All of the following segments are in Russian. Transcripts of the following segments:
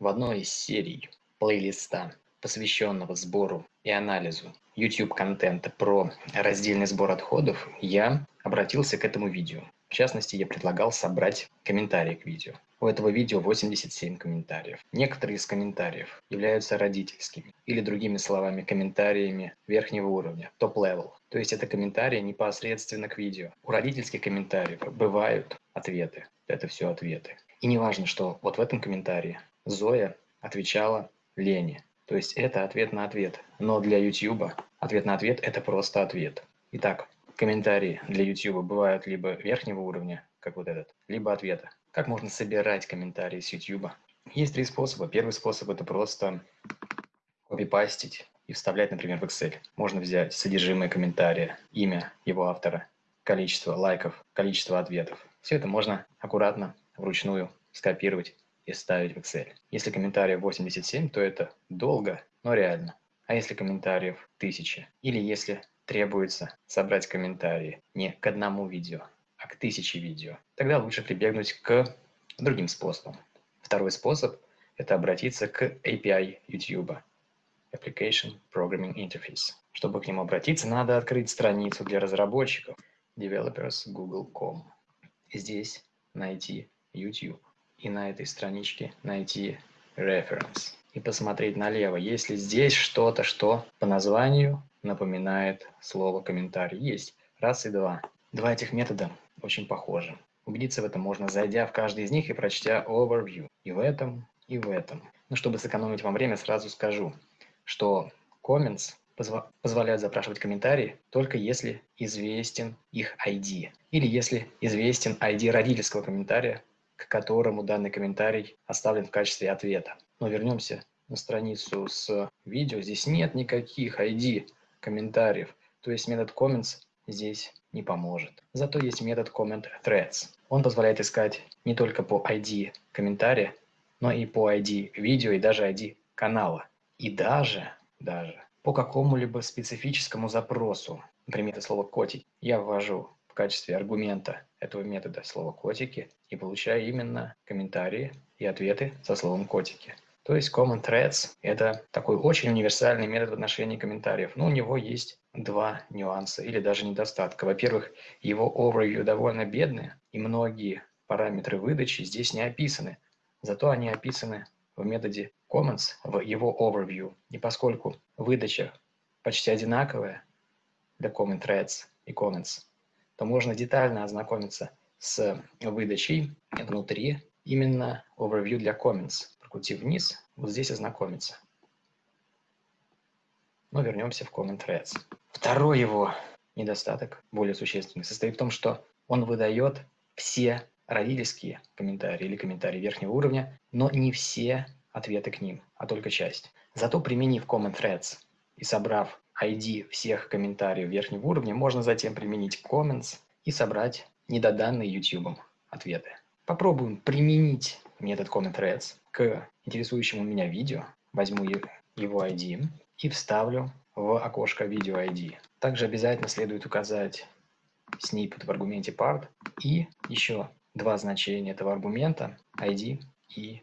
В одной из серий плейлиста, посвященного сбору и анализу YouTube-контента про раздельный сбор отходов, я обратился к этому видео. В частности, я предлагал собрать комментарии к видео. У этого видео 87 комментариев. Некоторые из комментариев являются родительскими или другими словами комментариями верхнего уровня, top-level. То есть это комментарии непосредственно к видео. У родительских комментариев бывают ответы. Это все ответы. И не важно, что вот в этом комментарии Зоя отвечала Лене. То есть это ответ на ответ. Но для YouTube ответ на ответ – это просто ответ. Итак, Комментарии для YouTube бывают либо верхнего уровня, как вот этот, либо ответа. Как можно собирать комментарии с YouTube? Есть три способа. Первый способ – это просто копипастить и вставлять, например, в Excel. Можно взять содержимое комментария, имя его автора, количество лайков, количество ответов. Все это можно аккуратно, вручную скопировать и ставить в Excel. Если комментариев 87, то это долго, но реально. А если комментариев 1000, или если требуется собрать комментарии не к одному видео, а к тысяче видео, тогда лучше прибегнуть к другим способам. Второй способ – это обратиться к API YouTube, Application Programming Interface. Чтобы к нему обратиться, надо открыть страницу для разработчиков developers google.com. Здесь найти YouTube и на этой страничке найти reference и посмотреть налево, есть ли здесь что-то, что по названию напоминает слово комментарий. Есть. Раз и два. Два этих метода очень похожи. Убедиться в этом можно, зайдя в каждый из них и прочтя overview. И в этом, и в этом. Но чтобы сэкономить вам время, сразу скажу, что comments позва позволяют запрашивать комментарии только если известен их ID. Или если известен ID родительского комментария, к которому данный комментарий оставлен в качестве ответа. Но вернемся на страницу с видео. Здесь нет никаких ID комментариев. То есть метод comments здесь не поможет. Зато есть метод comment threads. Он позволяет искать не только по ID комментария, но и по ID видео и даже ID канала. И даже, даже по какому-либо специфическому запросу. Например, это слово «котик» я ввожу в качестве аргумента этого метода слово «котики» и получаю именно комментарии и ответы со словом «котики». То есть Common Threads – это такой очень универсальный метод в отношении комментариев. Но у него есть два нюанса или даже недостатка. Во-первых, его overview довольно бедный, и многие параметры выдачи здесь не описаны. Зато они описаны в методе comments, в его overview. И поскольку выдача почти одинаковая для comment threads и comments, то можно детально ознакомиться с выдачей внутри именно overview для comments пути вниз, вот здесь ознакомиться. Но вернемся в Comment Threads. Второй его недостаток, более существенный, состоит в том, что он выдает все родительские комментарии или комментарии верхнего уровня, но не все ответы к ним, а только часть. Зато применив Comment Threads и собрав ID всех комментариев верхнего уровня, можно затем применить Comments и собрать недоданные YouTube ответы. Попробуем применить метод Comment Threads к интересующему меня видео, возьму его ID и вставлю в окошко видео ID. Также обязательно следует указать snippet в аргументе part и еще два значения этого аргумента ID и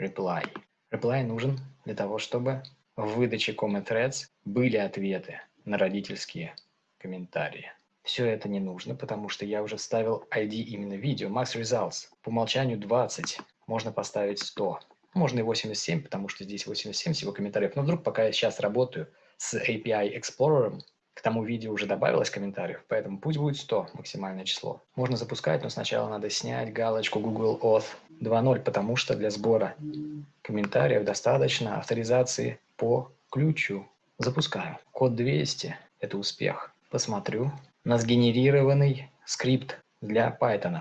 reply. Reply нужен для того, чтобы в выдаче comment threads были ответы на родительские комментарии. Все это не нужно, потому что я уже вставил ID именно видео. Max Results. По умолчанию 20 можно поставить 100. Можно и 87, потому что здесь 87 всего комментариев. Но вдруг, пока я сейчас работаю с API Explorer, к тому видео уже добавилось комментариев, поэтому пусть будет 100 максимальное число. Можно запускать, но сначала надо снять галочку Google Auth 2.0, потому что для сбора комментариев достаточно авторизации по ключу. Запускаю. Код 200 – это успех. Посмотрю на сгенерированный скрипт для Python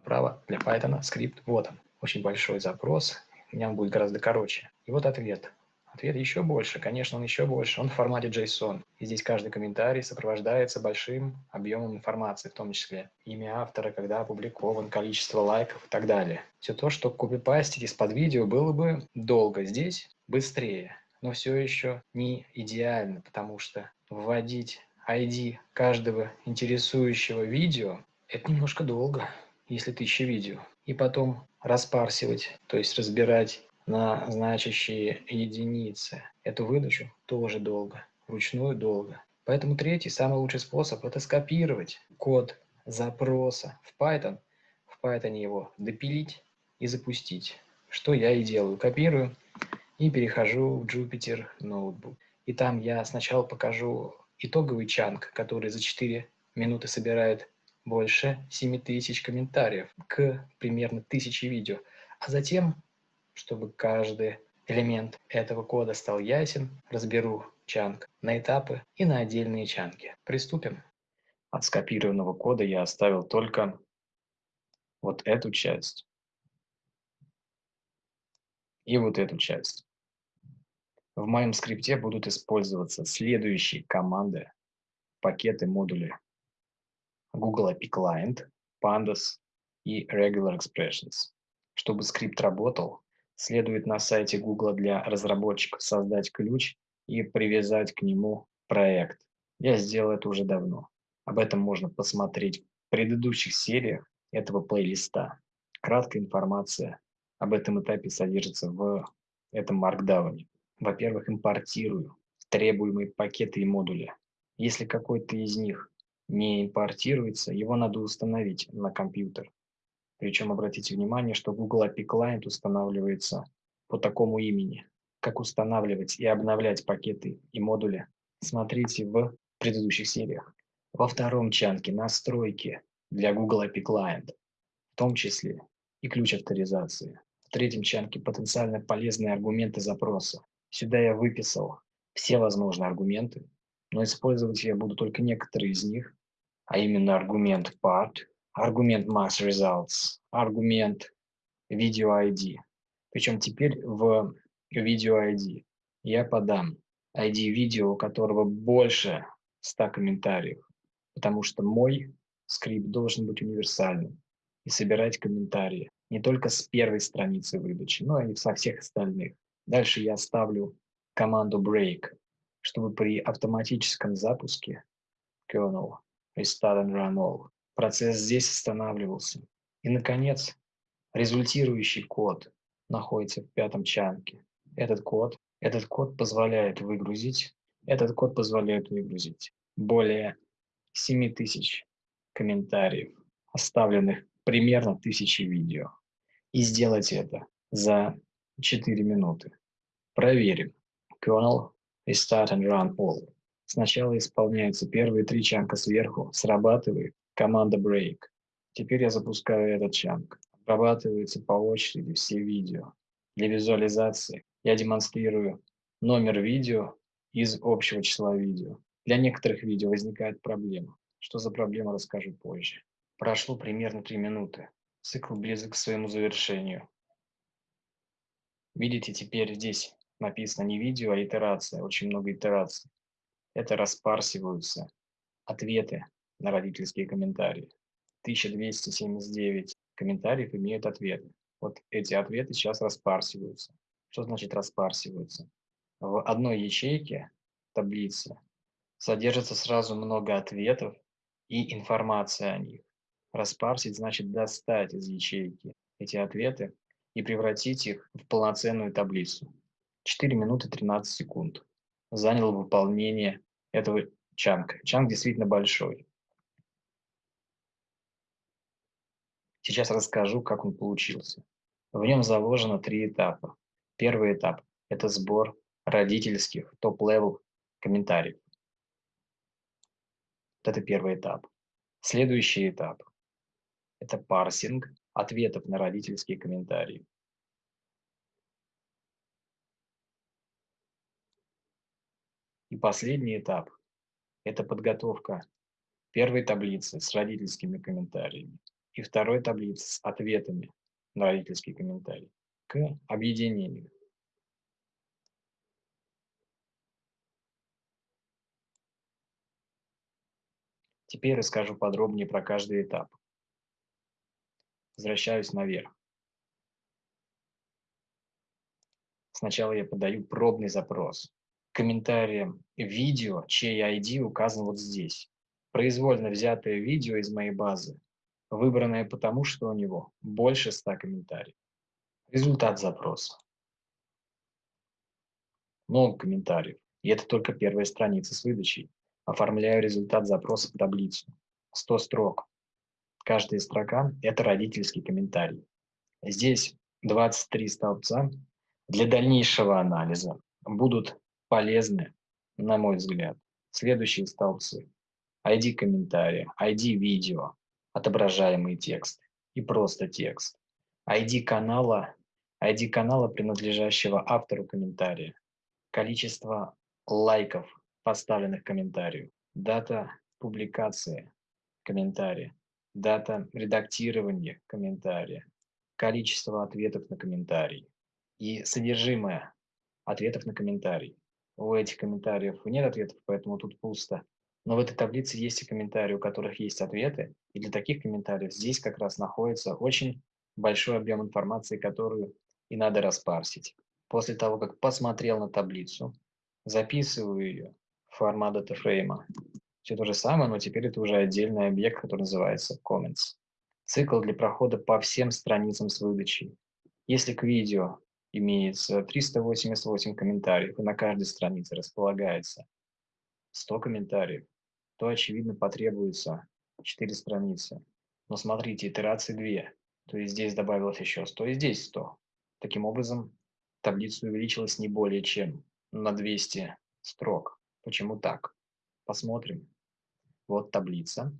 вправо для Python скрипт. Вот он. Очень большой запрос. У меня он будет гораздо короче. И вот ответ. Ответ еще больше. Конечно, он еще больше. Он в формате JSON. И здесь каждый комментарий сопровождается большим объемом информации, в том числе имя автора, когда опубликован, количество лайков и так далее. Все то, что копипастить из-под видео было бы долго. Здесь быстрее. Но все еще не идеально, потому что вводить ID каждого интересующего видео – это немножко долго если тысяча видео, и потом распарсивать, то есть разбирать на значащие единицы. Эту выдачу тоже долго, вручную долго. Поэтому третий, самый лучший способ – это скопировать код запроса в Python, в Python его допилить и запустить. Что я и делаю. Копирую и перехожу в Jupyter Notebook. И там я сначала покажу итоговый чанк, который за 4 минуты собирает больше 7000 комментариев к примерно 1000 видео. А затем, чтобы каждый элемент этого кода стал ясен, разберу чанк на этапы и на отдельные чанки. Приступим. От скопированного кода я оставил только вот эту часть и вот эту часть. В моем скрипте будут использоваться следующие команды, пакеты, модули. Google API Client, Pandas и Regular Expressions. Чтобы скрипт работал, следует на сайте Google для разработчиков создать ключ и привязать к нему проект. Я сделал это уже давно. Об этом можно посмотреть в предыдущих сериях этого плейлиста. Краткая информация об этом этапе содержится в этом маркдауне. Во-первых, импортирую требуемые пакеты и модули. Если какой-то из них не импортируется, его надо установить на компьютер. Причем обратите внимание, что Google API Client устанавливается по такому имени. Как устанавливать и обновлять пакеты и модули, смотрите в предыдущих сериях. Во втором чанке настройки для Google API Client, в том числе и ключ авторизации. В третьем чанке потенциально полезные аргументы запроса. Сюда я выписал все возможные аргументы, но использовать я буду только некоторые из них, а именно аргумент part, аргумент mass results, аргумент video ID. Причем теперь в видео ID. Я подам ID видео, у которого больше 100 комментариев, потому что мой скрипт должен быть универсальным и собирать комментарии не только с первой страницы выдачи, но и со всех остальных. Дальше я ставлю команду break, чтобы при автоматическом запуске kernel restart and run all процесс здесь останавливался. И, наконец, результирующий код находится в пятом чанке. Этот код, этот код позволяет выгрузить, этот код позволяет выгрузить более 7000 комментариев, оставленных примерно тысячи видео. И сделать это за 4 минуты. Проверим. Kernel Restart and Run All. Сначала исполняются первые три чанка сверху, срабатывает команда Break. Теперь я запускаю этот чанк. Обрабатываются по очереди все видео. Для визуализации я демонстрирую номер видео из общего числа видео. Для некоторых видео возникает проблема. Что за проблема, расскажу позже. Прошло примерно 3 минуты. Цикл близок к своему завершению. Видите, теперь здесь написано не видео, а итерация. Очень много итераций. Это распарсиваются ответы на родительские комментарии. 1279 комментариев имеют ответы. Вот эти ответы сейчас распарсиваются. Что значит распарсиваются? В одной ячейке таблицы содержится сразу много ответов и информация о них. Распарсить значит достать из ячейки эти ответы и превратить их в полноценную таблицу. 4 минуты 13 секунд заняло выполнение этого чанка. Чанк действительно большой. Сейчас расскажу, как он получился. В нем заложено три этапа. Первый этап – это сбор родительских top-level комментариев. Это первый этап. Следующий этап – это парсинг ответов на родительские комментарии. И последний этап – это подготовка первой таблицы с родительскими комментариями и второй таблицы с ответами на родительские комментарии к объединению. Теперь расскажу подробнее про каждый этап. Возвращаюсь наверх. Сначала я подаю пробный запрос. Комментарием видео, чей ID указан вот здесь. Произвольно взятое видео из моей базы выбранное потому, что у него больше 100 комментариев. Результат запроса. много комментариев. И это только первая страница с выдачей. Оформляю результат запроса в таблицу. 100 строк. Каждая строка – это родительский комментарий. Здесь 23 столбца для дальнейшего анализа будут полезны, на мой взгляд. Следующие столбцы. ID комментария, ID видео, отображаемый текст и просто текст. ID канала, ID канала, принадлежащего автору комментария. Количество лайков, поставленных комментарию. Дата публикации комментария. Дата редактирования комментария. Количество ответов на комментарий. И содержимое ответов на комментарий. У этих комментариев нет ответов, поэтому тут пусто. Но в этой таблице есть и комментарии, у которых есть ответы. И для таких комментариев здесь как раз находится очень большой объем информации, которую и надо распарсить. После того, как посмотрел на таблицу, записываю ее в формат датафрейма. Все то же самое, но теперь это уже отдельный объект, который называется comments. Цикл для прохода по всем страницам с выдачей. Если к видео имеется 388 комментариев, и на каждой странице располагается 100 комментариев, то, очевидно, потребуется 4 страницы. Но смотрите, итерации 2. То есть здесь добавилось еще 100 и здесь 100. Таким образом, таблица увеличилась не более чем на 200 строк. Почему так? Посмотрим. Вот таблица.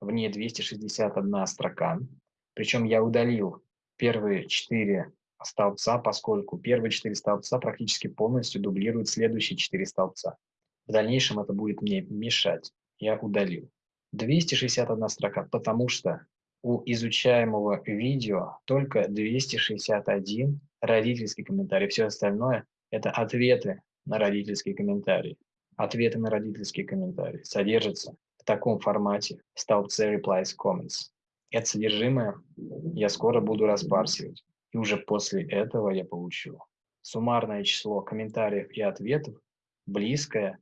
В ней 261 строка. Причем я удалил первые 4 столбца, поскольку первые 4 столбца практически полностью дублируют следующие 4 столбца. В дальнейшем это будет мне мешать я удалил. 261 строка, потому что у изучаемого видео только 261 родительский комментарий. Все остальное – это ответы на родительские комментарии. Ответы на родительские комментарии содержатся в таком формате в столбце replies comments. Это содержимое я скоро буду распарсивать. И уже после этого я получу суммарное число комментариев и ответов близкое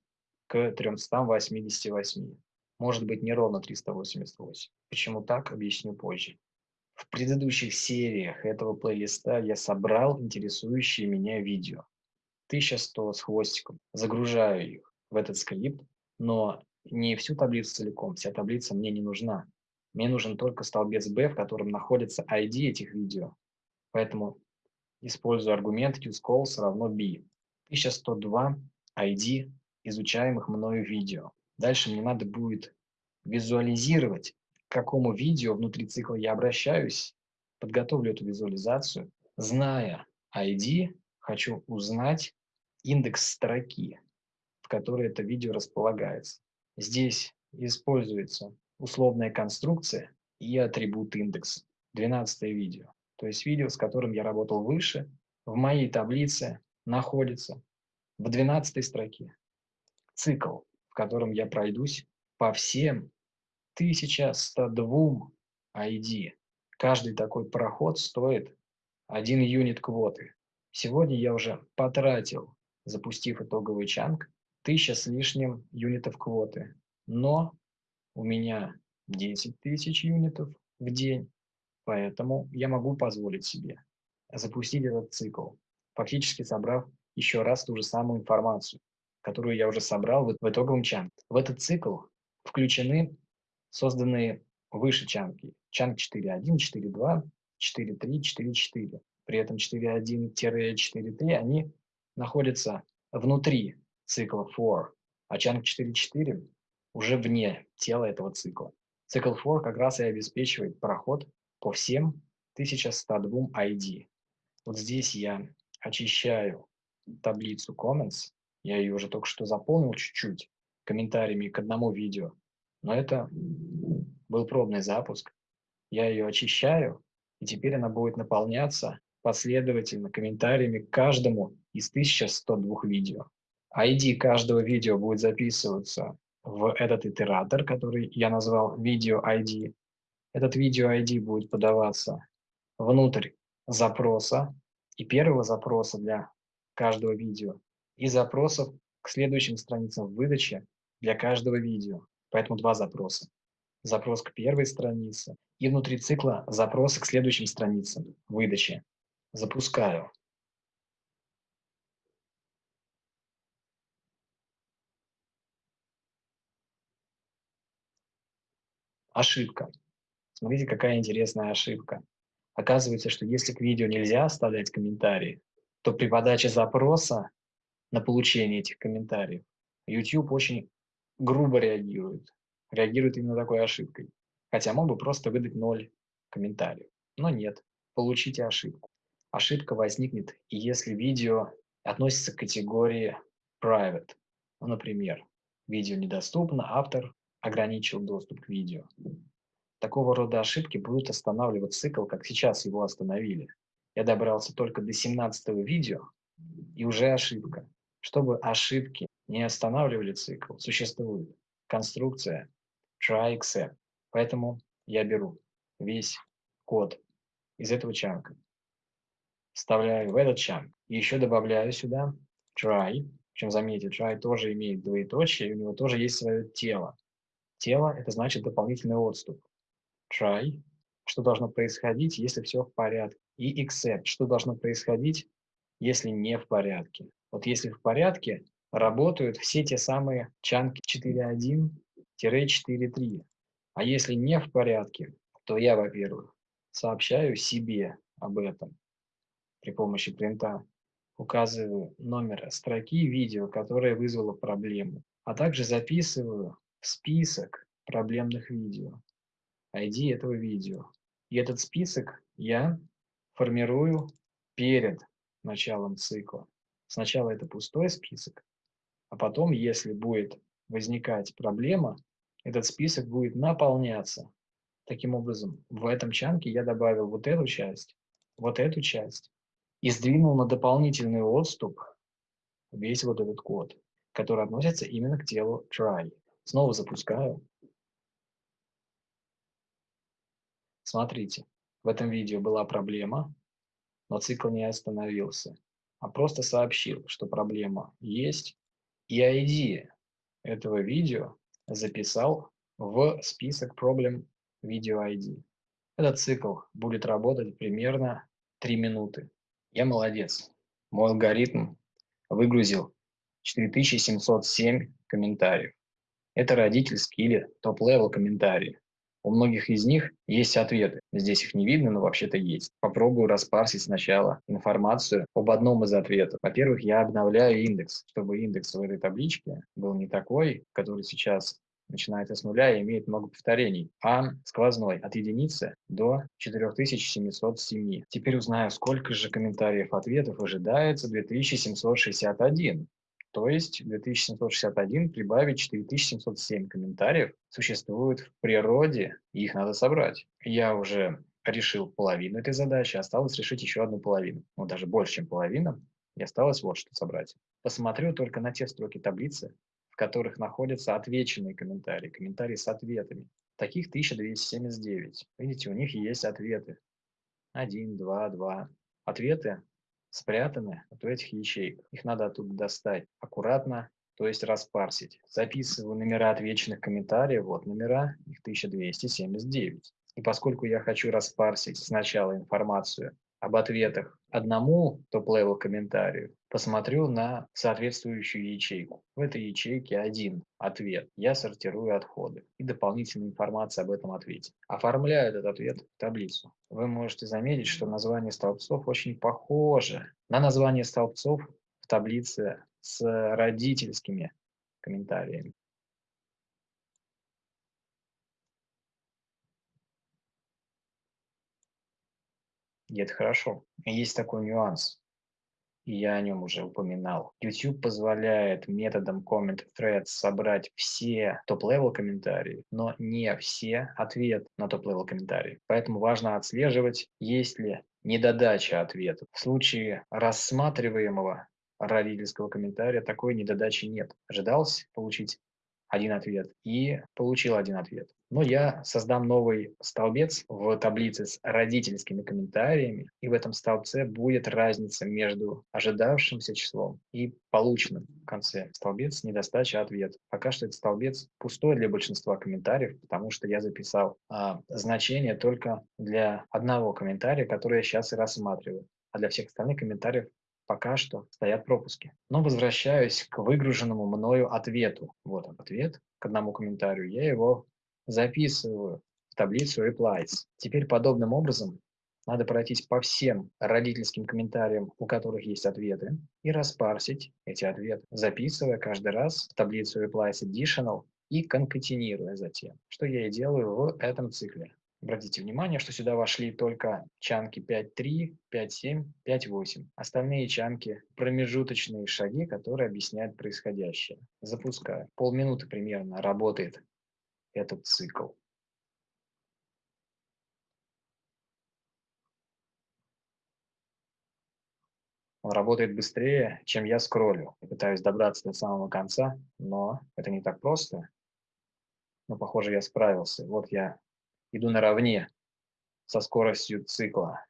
к 388. Может быть, не ровно 388. Почему так, объясню позже. В предыдущих сериях этого плейлиста я собрал интересующие меня видео. 1100 с хвостиком. Загружаю их в этот скрипт, но не всю таблицу целиком, вся таблица мне не нужна. Мне нужен только столбец B, в котором находится ID этих видео. Поэтому использую аргумент useCalls равно B. 1102 ID изучаемых мною видео. Дальше мне надо будет визуализировать, к какому видео внутри цикла я обращаюсь, подготовлю эту визуализацию. Зная ID, хочу узнать индекс строки, в которой это видео располагается. Здесь используется условная конструкция и атрибут индекс. 12 видео. То есть видео, с которым я работал выше, в моей таблице находится в 12 строке цикл, в котором я пройдусь по всем 1102 ID. Каждый такой проход стоит 1 юнит квоты. Сегодня я уже потратил, запустив итоговый чанг, 1000 с лишним юнитов квоты. Но у меня 10 тысяч юнитов в день, поэтому я могу позволить себе запустить этот цикл, фактически собрав еще раз ту же самую информацию которую я уже собрал в итоговом чанке. В этот цикл включены созданные выше чанки. Чанк 4.1, 4.2, 4.3, 4.4. При этом 4.1-4.3 они находятся внутри цикла for, а чанк 4.4 уже вне тела этого цикла. Цикл for как раз и обеспечивает проход по всем 1102 ID. Вот здесь я очищаю таблицу comments я ее уже только что заполнил чуть-чуть комментариями к одному видео. Но это был пробный запуск. Я ее очищаю, и теперь она будет наполняться последовательно комментариями к каждому из 1102 видео. ID каждого видео будет записываться в этот итератор, который я назвал видео ID. Этот видео ID будет подаваться внутрь запроса и первого запроса для каждого видео и запросов к следующим страницам выдачи для каждого видео. Поэтому два запроса. Запрос к первой странице и внутри цикла запросы к следующим страницам выдачи. Запускаю. Ошибка. Смотрите, какая интересная ошибка. Оказывается, что если к видео нельзя оставлять комментарии, то при подаче запроса на получение этих комментариев YouTube очень грубо реагирует. Реагирует именно такой ошибкой. Хотя мог бы просто выдать ноль комментариев. Но нет, получите ошибку. Ошибка возникнет, если видео относится к категории private. Ну, например, видео недоступно, автор ограничил доступ к видео. Такого рода ошибки будут останавливать цикл, как сейчас его остановили. Я добрался только до 17 видео, и уже ошибка. Чтобы ошибки не останавливали цикл, существует конструкция try except. Поэтому я беру весь код из этого чанка, вставляю в этот чанк, и еще добавляю сюда try, причем заметьте, try тоже имеет двоеточие, у него тоже есть свое тело. Тело – это значит дополнительный отступ. Try – что должно происходить, если все в порядке. И except – что должно происходить, если не в порядке. Вот если в порядке, работают все те самые чанки 4.1-4.3. А если не в порядке, то я, во-первых, сообщаю себе об этом при помощи принта, указываю номер строки видео, которое вызвало проблему, а также записываю список проблемных видео, ID этого видео. И этот список я формирую перед началом цикла. Сначала это пустой список, а потом, если будет возникать проблема, этот список будет наполняться. Таким образом, в этом чанке я добавил вот эту часть, вот эту часть и сдвинул на дополнительный отступ весь вот этот код, который относится именно к телу try. Снова запускаю. Смотрите, в этом видео была проблема, но цикл не остановился, а просто сообщил, что проблема есть, и ID этого видео записал в список проблем video ID. Этот цикл будет работать примерно 3 минуты. Я молодец. Мой алгоритм выгрузил 4707 комментариев. Это родительские или top-level комментарии. У многих из них есть ответы. Здесь их не видно, но вообще-то есть. Попробую распарсить сначала информацию об одном из ответов. Во-первых, я обновляю индекс, чтобы индекс в этой табличке был не такой, который сейчас начинается с нуля и имеет много повторений, а сквозной от единицы до 4707. Теперь узнаю, сколько же комментариев ответов ожидается 2761. То есть 2761 прибавить 4707 комментариев существует в природе, и их надо собрать. Я уже решил половину этой задачи, осталось решить еще одну половину. Ну, даже больше, чем половина. И осталось вот что собрать. Посмотрю только на те строки таблицы, в которых находятся отвеченные комментарии, комментарии с ответами. Таких 1279. Видите, у них есть ответы. 1, 2, 2. Ответы спрятаны вот в этих ячейках. Их надо оттуда достать аккуратно, то есть распарсить. Записываю номера отвеченных комментариев, вот номера, их 1279. И поскольку я хочу распарсить сначала информацию об ответах одному top-level комментарию, посмотрю на соответствующую ячейку. В этой ячейке один ответ. Я сортирую отходы и дополнительная информация об этом ответе. Оформляю этот ответ в таблицу. Вы можете заметить, что название столбцов очень похоже на название столбцов в таблице с родительскими комментариями. И это хорошо. Есть такой нюанс, я о нем уже упоминал. YouTube позволяет методом comment threads собрать все top-level комментарии, но не все ответы на top-level комментарии. Поэтому важно отслеживать, есть ли недодача ответов. В случае рассматриваемого родительского комментария такой недодачи нет. Ожидалось получить один ответ и получил один ответ. Но я создам новый столбец в таблице с родительскими комментариями, и в этом столбце будет разница между ожидавшимся числом и полученным в конце. Столбец недостача ответ. Пока что этот столбец пустой для большинства комментариев, потому что я записал а, значение только для одного комментария, который я сейчас и рассматриваю. А для всех остальных комментариев пока что стоят пропуски. Но возвращаюсь к выгруженному мною ответу. Вот он, ответ к одному комментарию. Я его записываю таблицу replies. Теперь подобным образом надо пройтись по всем родительским комментариям, у которых есть ответы, и распарсить эти ответы, записывая каждый раз в таблицу replies additional и конкатинируя затем, что я и делаю в этом цикле. Обратите внимание, что сюда вошли только чанки 5.3, 5.7, 5.8. Остальные чанки – промежуточные шаги, которые объясняют происходящее. Запускаю. Полминуты примерно работает этот цикл. Он работает быстрее, чем я скроллю. Я пытаюсь добраться до самого конца, но это не так просто. Но, похоже, я справился. Вот я иду наравне со скоростью цикла,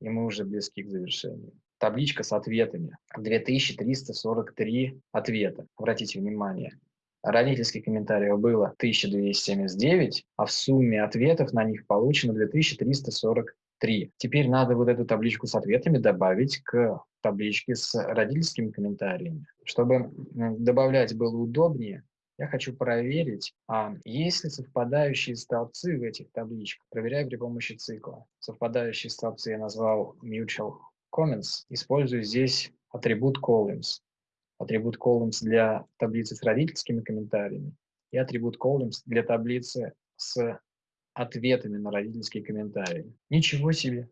и мы уже близки к завершению. Табличка с ответами. 2343 ответа. Обратите внимание. Родительских комментариев было 1279, а в сумме ответов на них получено 2343. Теперь надо вот эту табличку с ответами добавить к табличке с родительскими комментариями. Чтобы добавлять было удобнее, я хочу проверить, а есть ли совпадающие столбцы в этих табличках. Проверяю при помощи цикла. Совпадающие столбцы я назвал mutual comments. Использую здесь атрибут columns. Атрибут columns для таблицы с родительскими комментариями и атрибут columns для таблицы с ответами на родительские комментарии. Ничего себе!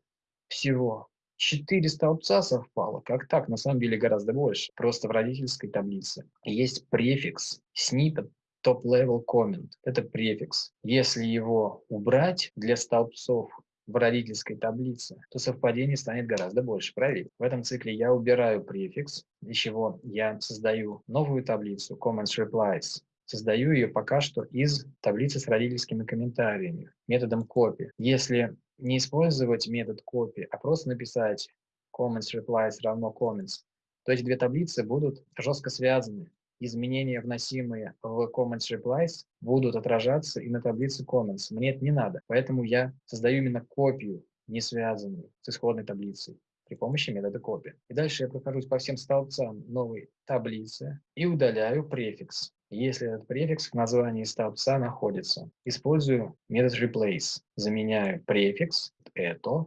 Всего Четыре столбца совпало. Как так? На самом деле гораздо больше. Просто в родительской таблице есть префикс snippet top level comment. Это префикс. Если его убрать для столбцов в родительской таблице, то совпадений станет гораздо больше. Проверь. В этом цикле я убираю префикс, для чего я создаю новую таблицу comments replies. Создаю ее пока что из таблицы с родительскими комментариями методом copy. Если не использовать метод copy, а просто написать comments replies равно comments, то эти две таблицы будут жестко связаны. Изменения, вносимые в comments replies, будут отражаться и на таблице comments. Мне это не надо, поэтому я создаю именно копию, не связанную с исходной таблицей при помощи метода copy. И дальше я прохожусь по всем столбцам новой таблицы и удаляю префикс если этот префикс в названии столбца находится. Использую метод replace. Заменяю префикс это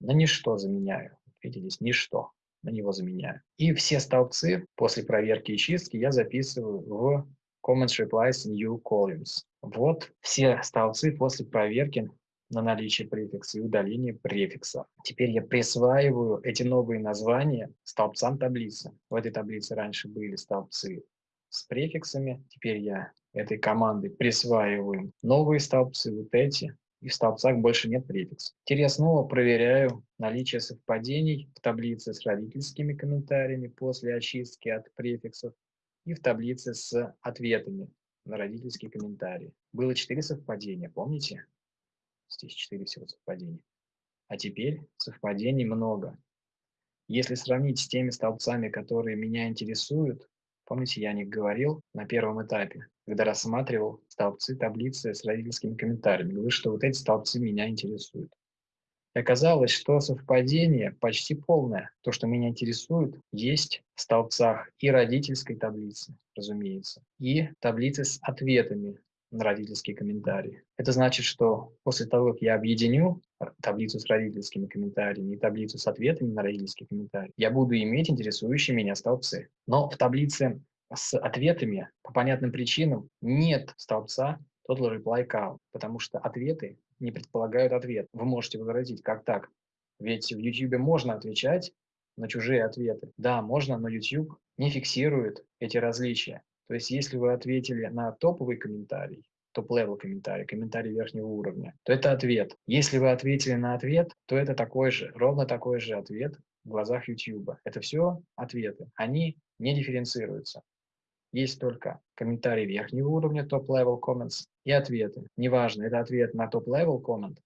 на ничто заменяю. Видите, здесь ничто. На него заменяю. И все столбцы после проверки и чистки я записываю в comments replies new columns. Вот все столбцы после проверки на наличие префикса и удаления префикса. Теперь я присваиваю эти новые названия столбцам таблицы. В этой таблице раньше были столбцы с префиксами. Теперь я этой командой присваиваю новые столбцы, вот эти, и в столбцах больше нет префиксов. Теперь я снова проверяю наличие совпадений в таблице с родительскими комментариями после очистки от префиксов и в таблице с ответами на родительские комментарии. Было четыре совпадения, помните? Здесь четыре всего совпадения. А теперь совпадений много. Если сравнить с теми столбцами, которые меня интересуют, Помните, я о них говорил на первом этапе, когда рассматривал столбцы таблицы с родительскими комментариями. Говорю, что вот эти столбцы меня интересуют. И оказалось, что совпадение почти полное. То, что меня интересует, есть в столбцах и родительской таблицы, разумеется, и таблицы с ответами родительские комментарии. Это значит, что после того, как я объединю таблицу с родительскими комментариями и таблицу с ответами на родительские комментарии, я буду иметь интересующие меня столбцы. Но в таблице с ответами по понятным причинам нет столбца total reply count, потому что ответы не предполагают ответ. Вы можете возразить, как так? Ведь в YouTube можно отвечать на чужие ответы. Да, можно, но YouTube не фиксирует эти различия. То есть если вы ответили на топовый комментарий, top-level комментарий, комментарий верхнего уровня, то это ответ. Если вы ответили на ответ, то это такой же, ровно такой же ответ в глазах YouTube. Это все ответы. Они не дифференцируются. Есть только комментарий верхнего уровня, топ-level comments, и ответы. Неважно, это ответ на топ-level comment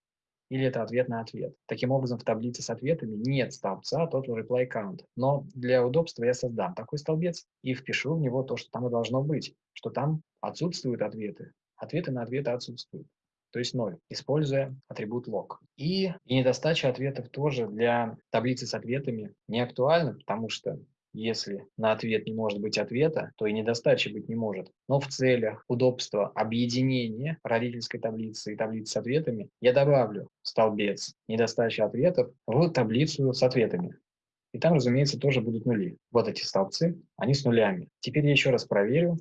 или это ответ на ответ. Таким образом, в таблице с ответами нет столбца total reply count. Но для удобства я создам такой столбец и впишу в него то, что там и должно быть, что там отсутствуют ответы. Ответы на ответы отсутствуют. То есть 0, используя атрибут log. И, и недостача ответов тоже для таблицы с ответами не актуальна, потому что если на ответ не может быть ответа, то и недостачи быть не может. Но в целях удобства объединения родительской таблицы и таблицы с ответами я добавлю столбец недостачи ответов в таблицу с ответами. И там, разумеется, тоже будут нули. Вот эти столбцы, они с нулями. Теперь я еще раз проверю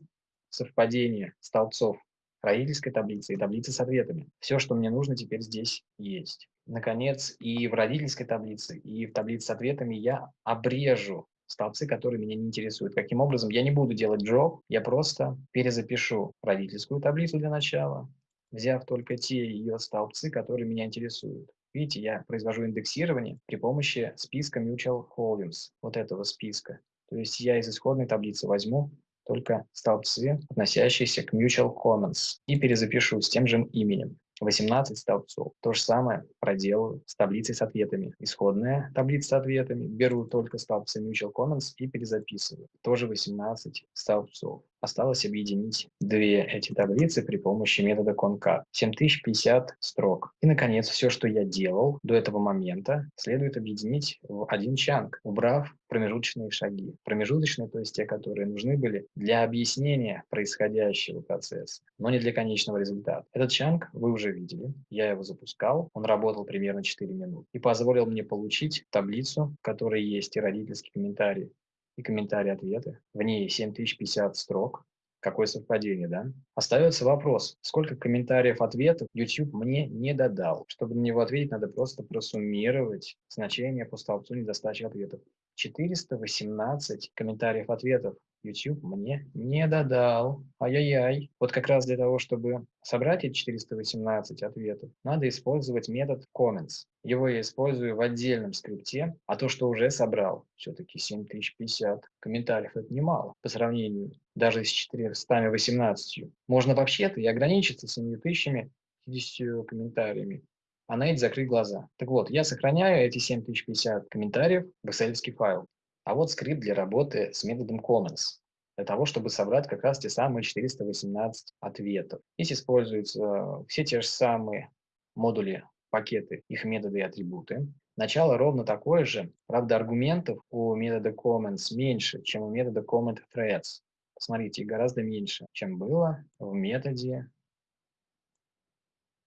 совпадение столбцов родительской таблицы и таблицы с ответами. Все, что мне нужно, теперь здесь есть. Наконец, и в родительской таблице, и в таблице с ответами я обрежу столбцы, которые меня не интересуют. Каким образом? Я не буду делать drop, я просто перезапишу родительскую таблицу для начала, взяв только те ее столбцы, которые меня интересуют. Видите, я произвожу индексирование при помощи списка Mutual Holdings, вот этого списка. То есть я из исходной таблицы возьму только столбцы, относящиеся к Mutual Commons, и перезапишу с тем же именем. 18 столбцов. То же самое проделаю с таблицей с ответами. Исходная таблица с ответами. Беру только столбцы Mutual Commons и перезаписываю. Тоже 18 столбцов. Осталось объединить две эти таблицы при помощи метода concat. 7050 строк. И, наконец, все, что я делал до этого момента, следует объединить в один чанк, убрав промежуточные шаги. Промежуточные, то есть те, которые нужны были для объяснения происходящего процесса, но не для конечного результата. Этот чанк вы уже видели. Я его запускал. Он работал примерно 4 минуты и позволил мне получить таблицу, в которой есть и родительский комментарий, и комментарии-ответы. В ней 7050 строк. Какое совпадение, да? Остается вопрос, сколько комментариев-ответов YouTube мне не додал. Чтобы на него ответить, надо просто просуммировать значение по столбцу недостачи ответов. 418 комментариев-ответов YouTube мне не додал. Ай-яй-яй. Вот как раз для того, чтобы собрать эти 418 ответов, надо использовать метод comments. Его я использую в отдельном скрипте, а то, что уже собрал, все-таки 7050 комментариев, это немало по сравнению даже с 418. Можно вообще-то и ограничиться 7050 комментариями, а на эти закрыть глаза. Так вот, я сохраняю эти 7050 комментариев в excel файл. А вот скрипт для работы с методом comments, для того, чтобы собрать как раз те самые 418 ответов. Здесь используются все те же самые модули, пакеты, их методы и атрибуты. Начало ровно такое же, правда аргументов у метода comments меньше, чем у метода comment threads. Посмотрите, гораздо меньше, чем было в методе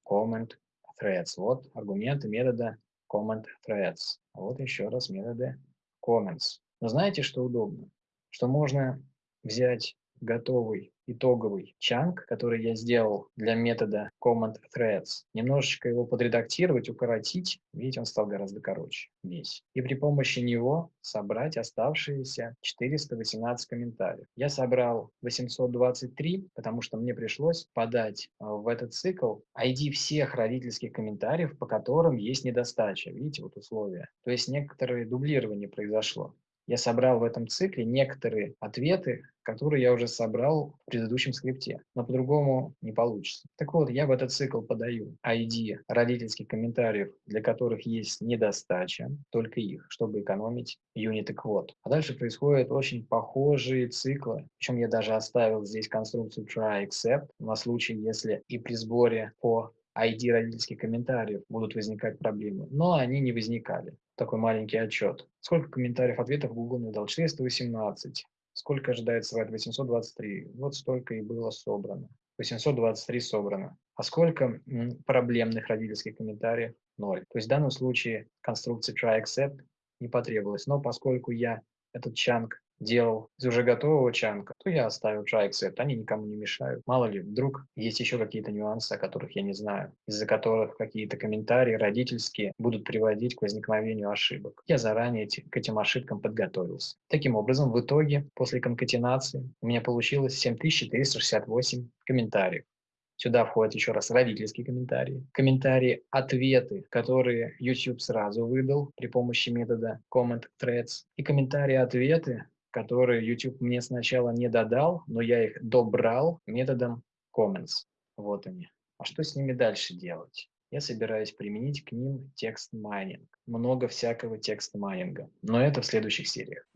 comment threads. Вот аргументы метода comment threads. Вот еще раз методы comments. Но знаете, что удобно? Что можно взять готовый итоговый чанк, который я сделал для метода command threads, немножечко его подредактировать, укоротить, видите, он стал гораздо короче весь. И при помощи него собрать оставшиеся 418 комментариев. Я собрал 823, потому что мне пришлось подать э, в этот цикл ID всех родительских комментариев, по которым есть недостача. Видите, вот условия. То есть некоторое дублирование произошло я собрал в этом цикле некоторые ответы, которые я уже собрал в предыдущем скрипте, но по-другому не получится. Так вот, я в этот цикл подаю ID родительских комментариев, для которых есть недостача, только их, чтобы экономить юниты квот. А дальше происходят очень похожие циклы, причем я даже оставил здесь конструкцию try except на случай, если и при сборе по ID родительских комментариев будут возникать проблемы, но они не возникали. Такой маленький отчет. Сколько комментариев, ответов Google мне дал? 418. Сколько ожидается брать? 823. Вот столько и было собрано. 823 собрано. А сколько проблемных родительских комментариев? Ноль. То есть в данном случае конструкция try except не потребовалась. Но поскольку я этот чанк делал из уже готового чанка, то я оставил try except, они никому не мешают. Мало ли, вдруг есть еще какие-то нюансы, о которых я не знаю, из-за которых какие-то комментарии родительские будут приводить к возникновению ошибок. Я заранее к этим ошибкам подготовился. Таким образом, в итоге, после конкатенации, у меня получилось 7468 комментариев. Сюда входят еще раз родительские комментарии, комментарии, ответы, которые YouTube сразу выдал при помощи метода comment threads, и комментарии, ответы, которые YouTube мне сначала не додал, но я их добрал методом comments. Вот они. А что с ними дальше делать? Я собираюсь применить к ним text mining. Много всякого text mining а. Но это в следующих сериях.